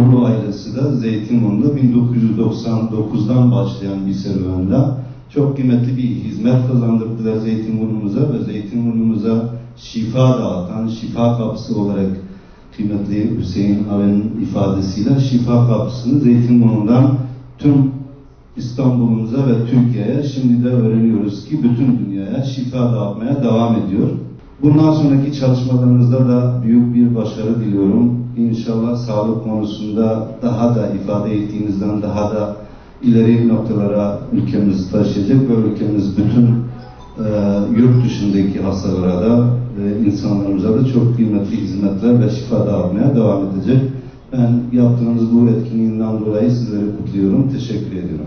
Uğurlu ailesi de Zeytinburnu'nda 1999'dan başlayan bir serüvende çok kıymetli bir hizmet kazandırdılar Zeytinburnu'muza ve Zeytinburnu'muza şifa dağıtan, şifa kapısı olarak kıymetli Hüseyin Ağa'nın ifadesiyle şifa kapısını Zeytinburnu'ndan tüm İstanbul'umuza ve Türkiye'ye şimdi de öğreniyoruz ki bütün dünyaya şifa dağıtmaya devam ediyor. Bundan sonraki çalışmalarınızda da büyük bir başarı diliyorum. İnşallah sağlık konusunda daha da ifade ettiğinizden daha da ileri noktalara ülkemiz taşıyacak ve ülkemiz bütün e, yurt dışındaki hastalara da e, insanlarımıza da çok kıymetli hizmetler ve şifa dağıtmaya devam edecek. Ben yaptığınız bu etkinliğinden dolayı sizleri kutluyorum. Teşekkür ediyorum.